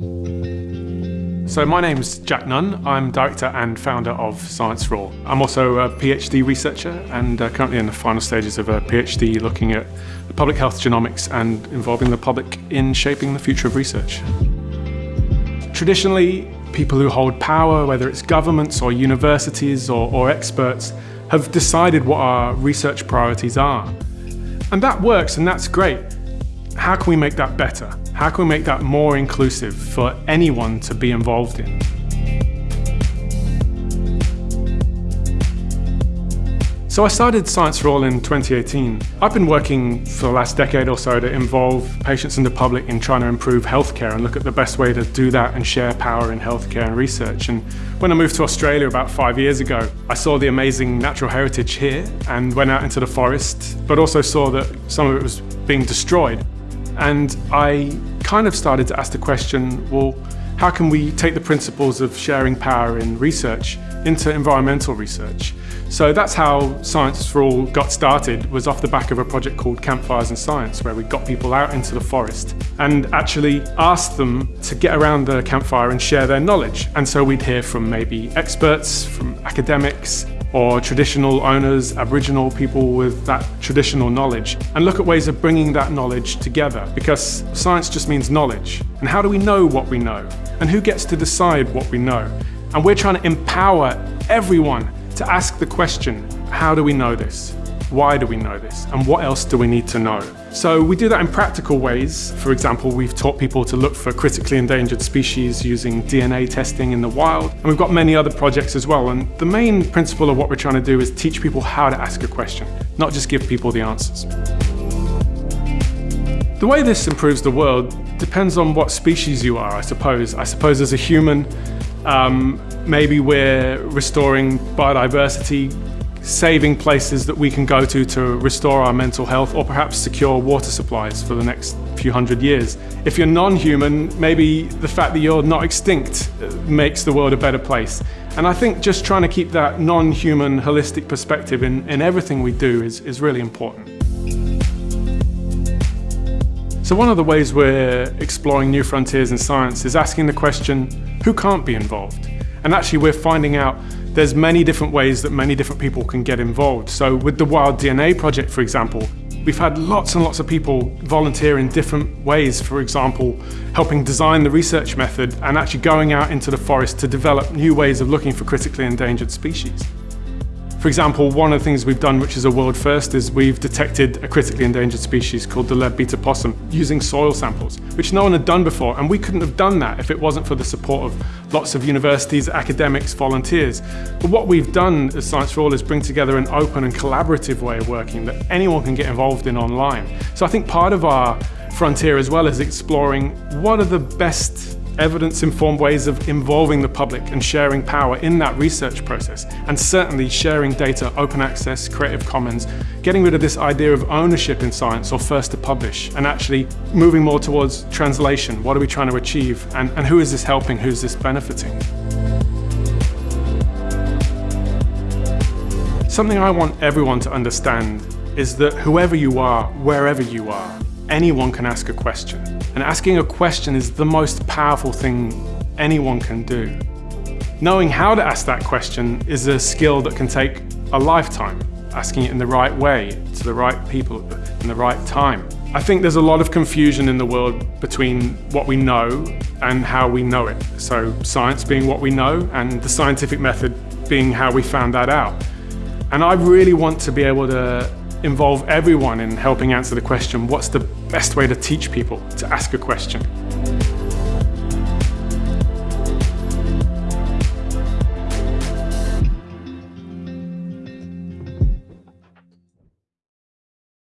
So my name's Jack Nunn. I'm director and founder of Science All. I'm also a PhD researcher and uh, currently in the final stages of a PhD looking at public health genomics and involving the public in shaping the future of research. Traditionally, people who hold power, whether it's governments or universities or, or experts, have decided what our research priorities are. And that works and that's great. How can we make that better? How can we make that more inclusive for anyone to be involved in? So I started Science for All in 2018. I've been working for the last decade or so to involve patients and the public in trying to improve healthcare and look at the best way to do that and share power in healthcare and research. And when I moved to Australia about five years ago, I saw the amazing natural heritage here and went out into the forest, but also saw that some of it was being destroyed. And I kind of started to ask the question, well, how can we take the principles of sharing power in research into environmental research? So that's how Science for All got started, was off the back of a project called Campfires and Science, where we got people out into the forest and actually asked them to get around the campfire and share their knowledge. And so we'd hear from maybe experts, from academics, or traditional owners, Aboriginal people with that traditional knowledge, and look at ways of bringing that knowledge together because science just means knowledge. And how do we know what we know? And who gets to decide what we know? And we're trying to empower everyone to ask the question, how do we know this? Why do we know this? And what else do we need to know? So we do that in practical ways. For example, we've taught people to look for critically endangered species using DNA testing in the wild. And we've got many other projects as well. And the main principle of what we're trying to do is teach people how to ask a question, not just give people the answers. The way this improves the world depends on what species you are, I suppose. I suppose as a human, um, maybe we're restoring biodiversity saving places that we can go to to restore our mental health or perhaps secure water supplies for the next few hundred years. If you're non-human, maybe the fact that you're not extinct uh, makes the world a better place. And I think just trying to keep that non-human holistic perspective in, in everything we do is, is really important. So one of the ways we're exploring new frontiers in science is asking the question, who can't be involved? And actually we're finding out there's many different ways that many different people can get involved. So with the Wild DNA project, for example, we've had lots and lots of people volunteer in different ways. For example, helping design the research method and actually going out into the forest to develop new ways of looking for critically endangered species. For example, one of the things we've done, which is a world first, is we've detected a critically endangered species called the leadbeater possum using soil samples, which no one had done before. And we couldn't have done that if it wasn't for the support of lots of universities, academics, volunteers. But what we've done as Science for All is bring together an open and collaborative way of working that anyone can get involved in online. So I think part of our frontier as well is exploring what are the best evidence-informed ways of involving the public and sharing power in that research process. And certainly sharing data, open access, Creative Commons, getting rid of this idea of ownership in science or first to publish, and actually moving more towards translation. What are we trying to achieve? And, and who is this helping? Who's this benefiting? Something I want everyone to understand is that whoever you are, wherever you are, anyone can ask a question. And asking a question is the most powerful thing anyone can do. Knowing how to ask that question is a skill that can take a lifetime, asking it in the right way, to the right people, in the right time. I think there's a lot of confusion in the world between what we know and how we know it. So science being what we know and the scientific method being how we found that out. And I really want to be able to involve everyone in helping answer the question, what's the best way to teach people to ask a question?